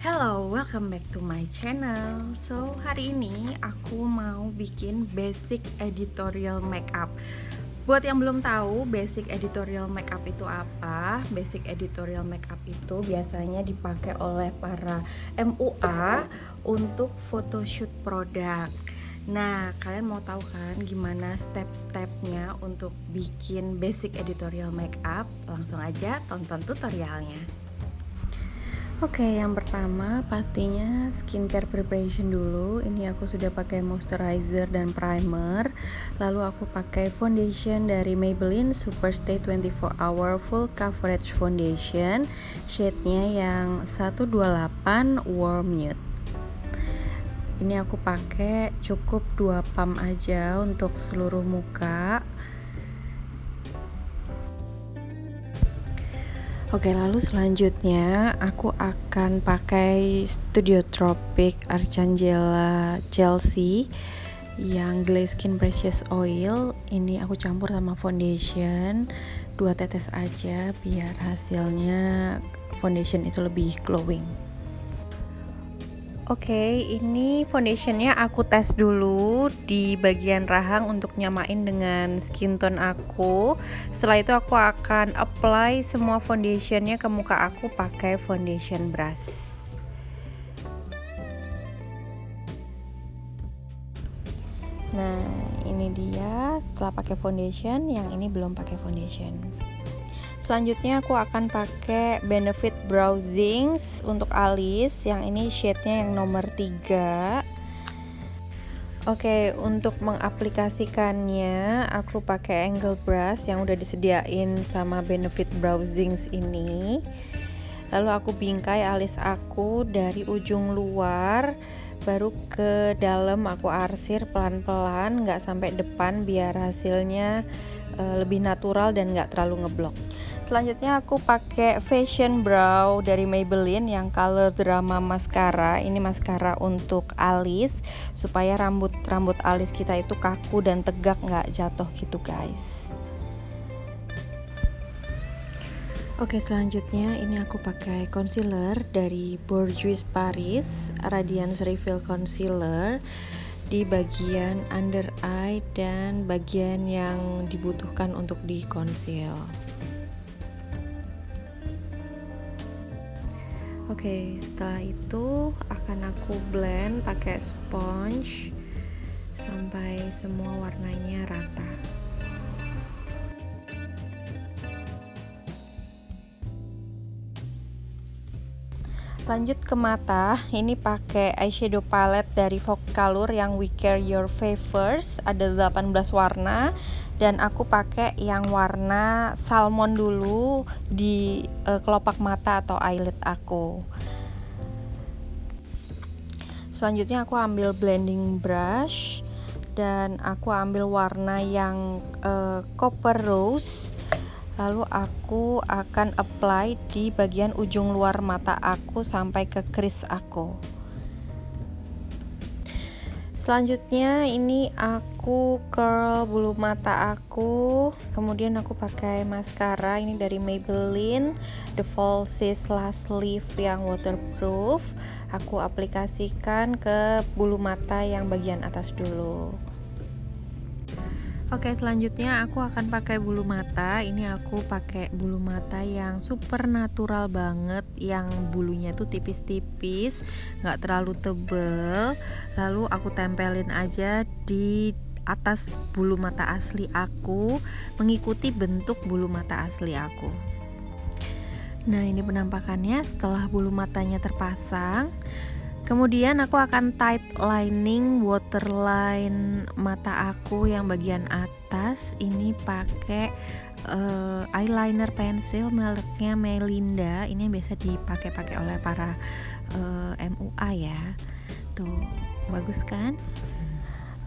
Hello, welcome back to my channel. So, hari ini aku mau bikin basic editorial makeup. Buat yang belum tahu, basic editorial makeup itu apa? Basic editorial makeup itu biasanya dipakai oleh para MUA untuk photoshoot produk. Nah, kalian mau tahu kan gimana step-stepnya untuk bikin basic editorial makeup? Langsung aja tonton tutorialnya. Oke, yang pertama pastinya skincare preparation dulu. Ini aku sudah pakai moisturizer dan primer. Lalu aku pakai foundation dari Maybelline Superstay 24 Hour Full Coverage Foundation. Shade-nya yang 128 Warm Nude. Ini aku pakai cukup 2 pump aja untuk seluruh muka. Oke, lalu selanjutnya aku akan pakai Studio Tropic Archangela Chelsea yang Glaze Skin Precious Oil. Ini aku campur sama foundation, dua tetes aja biar hasilnya foundation itu lebih glowing. Oke, okay, ini foundationnya aku tes dulu di bagian rahang untuk nyamain dengan skin tone aku. Setelah itu aku akan apply semua foundationnya ke muka aku pakai foundation brush. Nah, ini dia setelah pakai foundation, yang ini belum pakai foundation selanjutnya aku akan pakai Benefit Browsing untuk alis. Yang ini shade-nya yang nomor 3 Oke, untuk mengaplikasikannya aku pakai angle brush yang udah disediain sama Benefit Browsings ini. Lalu aku bingkai alis aku dari ujung luar baru ke dalam aku arsir pelan-pelan nggak sampai depan biar hasilnya uh, lebih natural dan nggak terlalu ngeblok selanjutnya aku pakai fashion brow dari Maybelline yang color drama mascara ini mascara untuk alis supaya rambut rambut alis kita itu kaku dan tegak nggak jatuh gitu guys Oke selanjutnya ini aku pakai concealer dari Bourjois Paris Radiance Reveal Concealer di bagian under eye dan bagian yang dibutuhkan untuk di conceal. Oke, setelah itu akan aku blend pakai sponge sampai semua warnanya rata. Lanjut ke mata ini pakai eyeshadow palette dari Color yang We Care Your Favors. Ada 18 warna dan aku pakai yang warna salmon dulu di uh, kelopak mata atau eyelid aku. Selanjutnya aku ambil blending brush dan aku ambil warna yang uh, copper rose lalu aku akan apply di bagian ujung luar mata aku sampai ke kris aku. Selanjutnya ini aku curl bulu mata aku. Kemudian aku pakai maskara ini dari Maybelline The Falsies Last Leaf yang waterproof. Aku aplikasikan ke bulu mata yang bagian atas dulu Oke selanjutnya aku akan pakai bulu mata. Ini aku pakai bulu mata yang super natural banget yang bulunya tuh tipis-tipis nggak terlalu tebel. Lalu aku tempelin aja di atas bulu mata asli aku mengikuti bentuk bulu mata asli aku. Nah ini penampakannya. Setelah bulu matanya terpasang Kemudian aku akan tight lining waterline mata aku yang bagian atas ini pakai uh, eyeliner pensil mereknya Melinda. Ini yang biasa dipakai-pakai oleh para uh, eh, MUA ya. Tuh, bagus kan?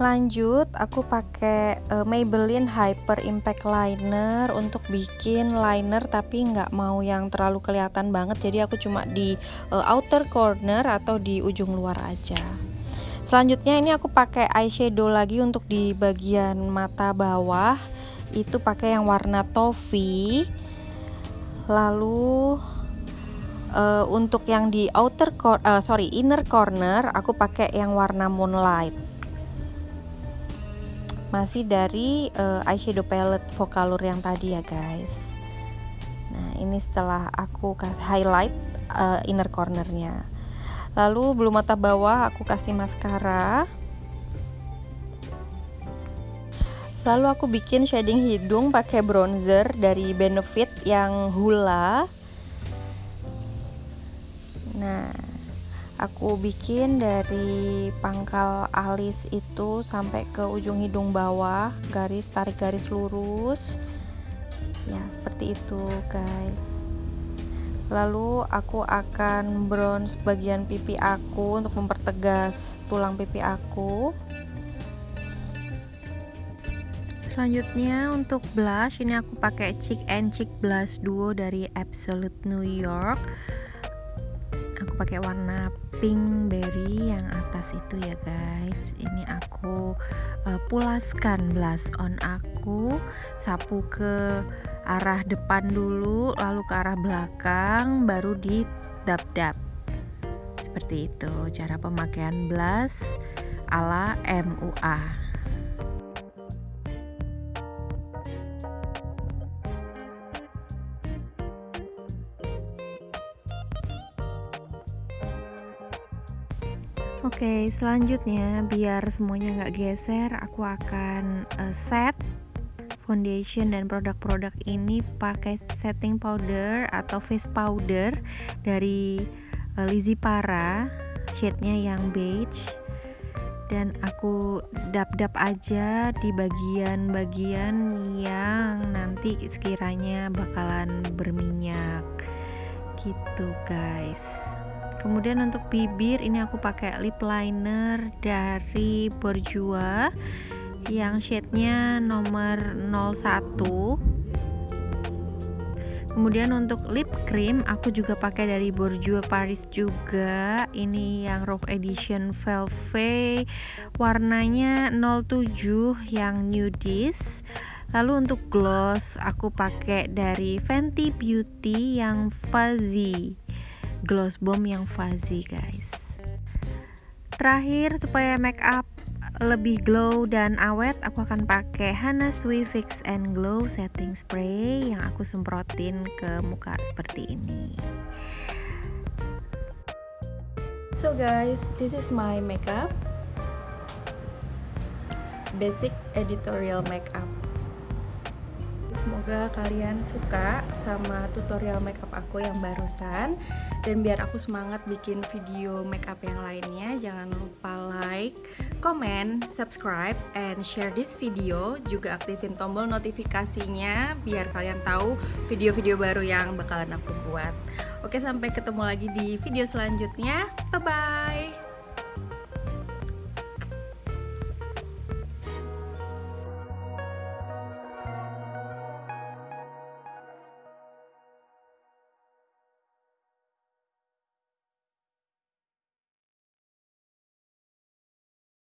Lanjut aku pakai uh, Maybelline Hyper Impact Liner untuk bikin liner tapi nggak mau yang terlalu kelihatan banget. Jadi aku cuma di uh, outer corner atau di ujung luar aja. Selanjutnya ini aku pakai eyeshadow lagi untuk di bagian mata bawah. Itu pakai yang warna toffee. Lalu uh, untuk yang di outer uh, sorry inner corner aku pakai yang warna moonlight masih dari uh, eyeshadow palette Vocalour yang tadi ya guys. Nah ini setelah aku kasih highlight uh, inner cornernya. Lalu bulu mata bawah aku kasih maskara lalu aku bikin shading hidung pakai bronzer dari Benefit yang Hula. Nah aku bikin dari pangkal alis itu sampai ke ujung hidung bawah garis tarik garis lurus. Ya seperti itu guys. Lalu aku akan bronze bagian pipi aku untuk mempertegas tulang pipi aku. Selanjutnya untuk blush ini aku pakai Cheek and Cheek Blush Duo dari Absolute New York aku pakai warna pink berry yang atas itu ya guys. Ini aku uh, pulaskan blush on aku sapu ke arah depan dulu lalu ke arah belakang baru di dap-dap seperti itu cara pemakaian blush ala MUA Oke, selanjutnya biar semuanya nggak geser, aku akan uh, set foundation dan produk-produk ini pakai setting powder atau face powder dari uh, Lizzy Para shade-nya yang beige. Dan aku dap-dap aja di bagian-bagian yang nanti sekiranya bakalan berminyak. Gitu guys kemudian untuk bibir ini aku pakai lip liner dari Bourjois yang shade-nya nomor 01 kemudian untuk lip cream aku juga pakai dari Bourjois Paris juga. Ini yang Rock Edition Velvet. Warnanya 07 yang nudist lalu untuk gloss aku pakai dari Fenty Beauty yang fuzzy gloss bomb yang fuzzy guys. Terakhir supaya make up lebih glow dan awet aku akan pakai Hana Sui Fix and Glow setting spray yang aku semprotin ke muka seperti ini. So guys this is my makeup. Basic editorial makeup semoga kalian suka sama tutorial makeup aku yang barusan. Dan biar aku semangat bikin video makeup yang lainnya jangan lupa like, comment, subscribe, and share this video. Juga aktifin tombol notifikasinya biar kalian tahu video-video baru yang bakalan aku buat. Oke sampai ketemu lagi di video selanjutnya. Bye bye